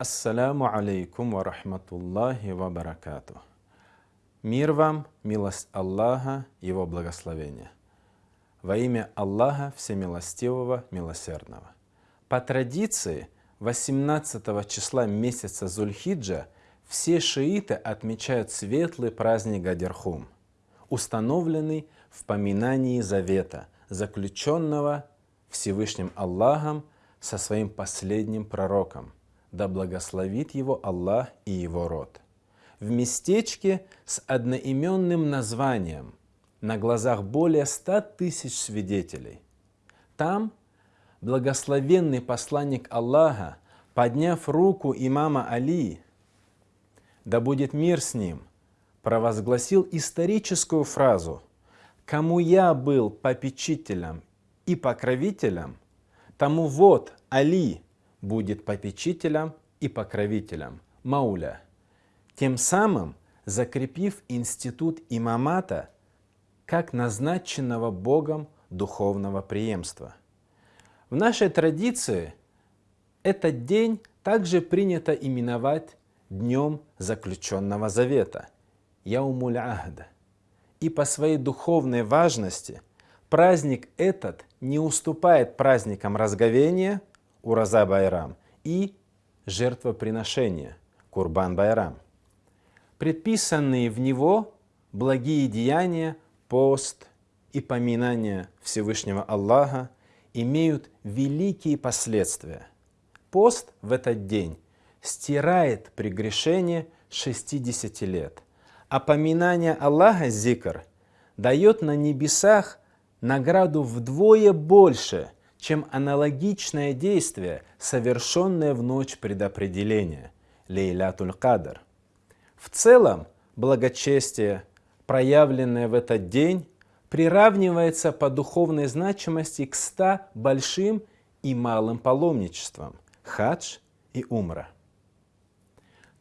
Ассаляму алейкум ва рахматуллахи ва баракату. Мир вам, милость Аллаха, Его благословение. Во имя Аллаха Всемилостивого, Милосердного. По традиции, 18 числа месяца Зульхиджа все шииты отмечают светлый праздник Гадерхум, установленный в поминании завета, заключенного Всевышним Аллахом со своим последним пророком – да благословит его Аллах и его род. В местечке с одноименным названием, на глазах более ста тысяч свидетелей. Там благословенный посланник Аллаха, подняв руку имама Али, да будет мир с ним, провозгласил историческую фразу «Кому я был попечителем и покровителем, тому вот Али, будет попечителем и покровителем Мауля, тем самым закрепив институт имамата как назначенного Богом духовного преемства. В нашей традиции этот день также принято именовать Днем Заключенного Завета, Яумуль Ахда. И по своей духовной важности праздник этот не уступает праздникам разговения – Ураза Байрам и жертвоприношение Курбан Байрам. Предписанные в него благие деяния, пост и поминание Всевышнего Аллаха имеют великие последствия. Пост в этот день стирает прегрешение 60 лет, а поминание Аллаха, зикр, дает на небесах награду вдвое больше – чем аналогичное действие, совершенное в ночь предопределения, лейлятуль кадр. В целом, благочестие, проявленное в этот день, приравнивается по духовной значимости к ста большим и малым паломничествам – хадж и умра.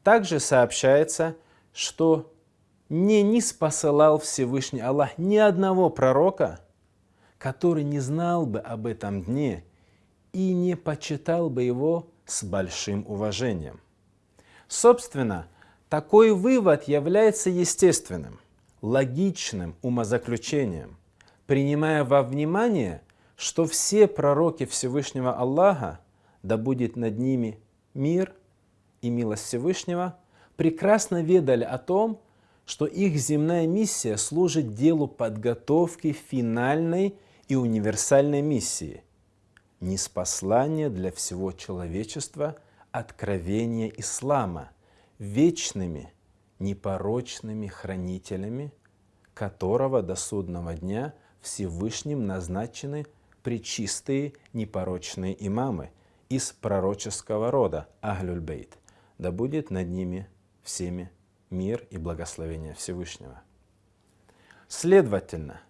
Также сообщается, что не не спосылал Всевышний Аллах ни одного пророка – который не знал бы об этом дне и не почитал бы его с большим уважением. Собственно, такой вывод является естественным, логичным умозаключением, принимая во внимание, что все пророки Всевышнего Аллаха, да будет над ними мир и милость Всевышнего, прекрасно ведали о том, что их земная миссия служит делу подготовки финальной и универсальной миссии – неспослание для всего человечества откровения ислама вечными, непорочными хранителями, которого до судного дня Всевышним назначены причистые непорочные имамы из пророческого рода Ахлюльбейт. Да будет над ними всеми мир и благословение Всевышнего. Следовательно,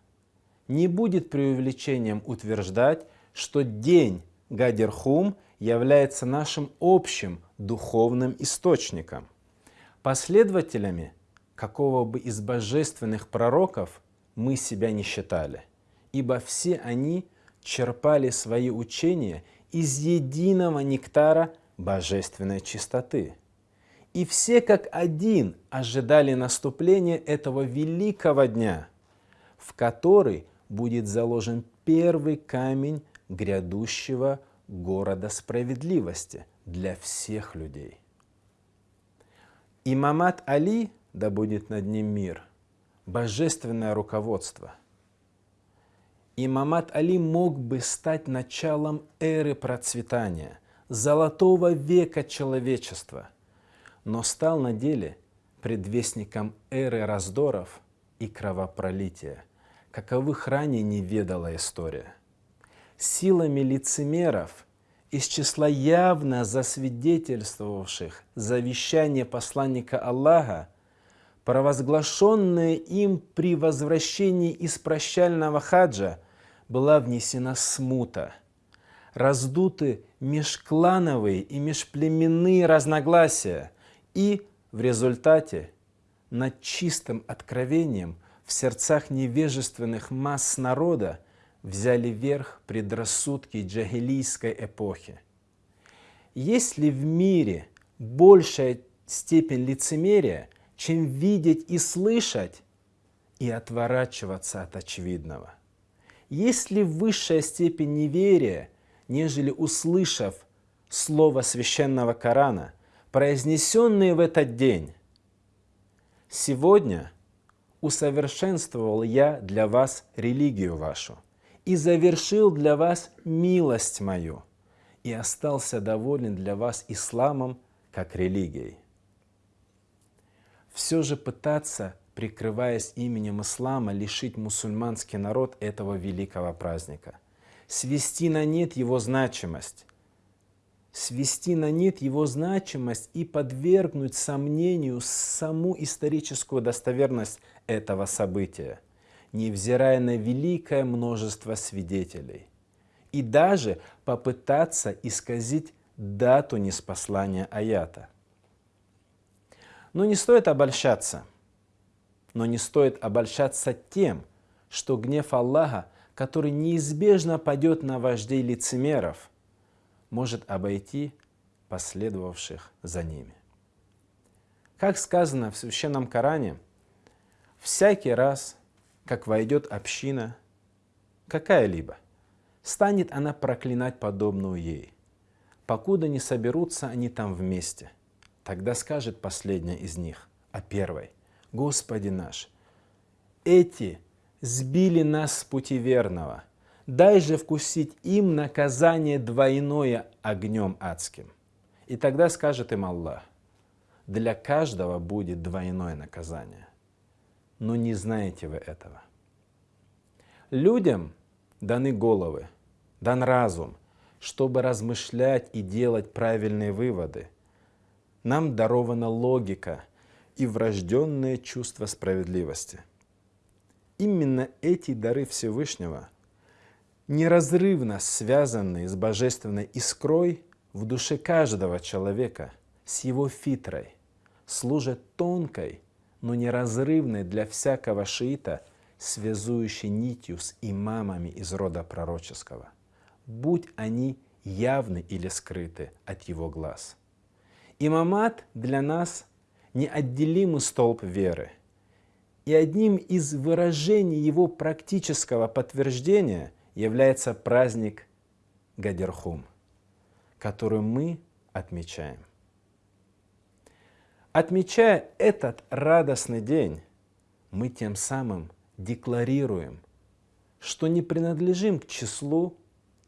не будет преувеличением утверждать, что день Гадерхум является нашим общим духовным источником. Последователями какого бы из божественных пророков мы себя не считали, ибо все они черпали свои учения из единого нектара божественной чистоты. И все как один ожидали наступления этого великого дня, в который будет заложен первый камень грядущего города справедливости для всех людей. Имамат Али, да будет над ним мир, божественное руководство. Имамат Али мог бы стать началом эры процветания, золотого века человечества, но стал на деле предвестником эры раздоров и кровопролития – каковых ранее не ведала история. Силами лицемеров из числа явно засвидетельствовавших завещание посланника Аллаха, провозглашенное им при возвращении из прощального хаджа, была внесена смута. Раздуты межклановые и межплеменные разногласия, и в результате над чистым откровением – в сердцах невежественных масс народа взяли верх предрассудки джагилийской эпохи. Есть ли в мире большая степень лицемерия, чем видеть и слышать и отворачиваться от очевидного. Есть ли высшая степень неверия, нежели услышав слово священного Корана, произнесенные в этот день? Сегодня усовершенствовал я для вас религию вашу и завершил для вас милость мою и остался доволен для вас исламом как религией. Все же пытаться прикрываясь именем ислама, лишить мусульманский народ этого великого праздника, свести на нет его значимость, свести на нет его значимость и подвергнуть сомнению саму историческую достоверность этого события, невзирая на великое множество свидетелей, и даже попытаться исказить дату неспослания аята. Но не стоит обольщаться – но не стоит обольщаться тем, что гнев Аллаха, который неизбежно падет на вождей лицемеров, может обойти последовавших за ними. Как сказано в Священном Коране, всякий раз, как войдет община, какая-либо, станет она проклинать подобную ей, покуда не соберутся они там вместе. Тогда скажет последняя из них о первой – Господи наш, эти сбили нас с пути верного. Дай же вкусить им наказание двойное огнем адским. И тогда скажет им Аллах, для каждого будет двойное наказание. Но не знаете вы этого. Людям даны головы, дан разум, чтобы размышлять и делать правильные выводы. Нам дарована логика – и врожденное чувство справедливости. Именно эти дары Всевышнего, неразрывно связанные с божественной искрой в душе каждого человека, с его фитрой, служат тонкой, но неразрывной для всякого шиита, связующей нитью с имамами из рода пророческого, будь они явны или скрыты от его глаз. Имамат для нас неотделимый столб веры. И одним из выражений его практического подтверждения является праздник Гадерхум, который мы отмечаем. Отмечая этот радостный день, мы тем самым декларируем, что не принадлежим к числу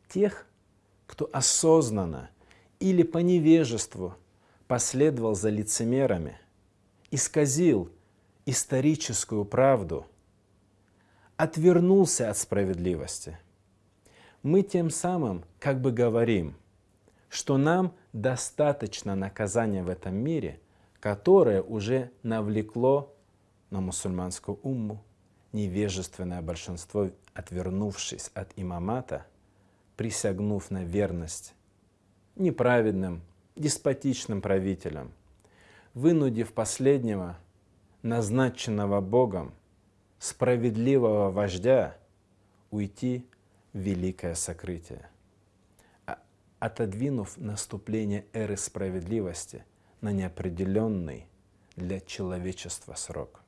тех, кто осознанно или по невежеству последовал за лицемерами – исказил историческую правду, отвернулся от справедливости, мы тем самым как бы говорим, что нам достаточно наказания в этом мире, которое уже навлекло на мусульманскую умму невежественное большинство, отвернувшись от имамата, присягнув на верность неправедным, деспотичным правителям – вынудив последнего, назначенного Богом, справедливого вождя, уйти великое сокрытие, а, отодвинув наступление эры справедливости на неопределенный для человечества срок.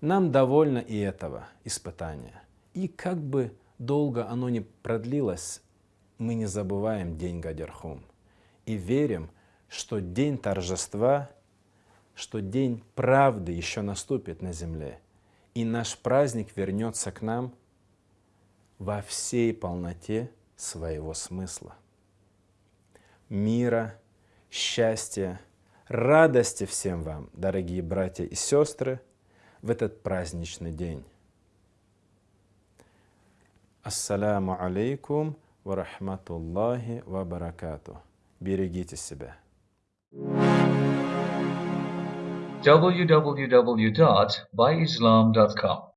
Нам довольно и этого испытания. И как бы долго оно ни продлилось, мы не забываем день Гадерхум и верим, что день торжества, что день правды еще наступит на земле, и наш праздник вернется к нам во всей полноте своего смысла. Мира, счастья, радости всем вам, дорогие братья и сестры, в этот праздничный день. Ассаляму алейкум ва рахматуллахи ва баракату. Берегите себя. www.byislam.com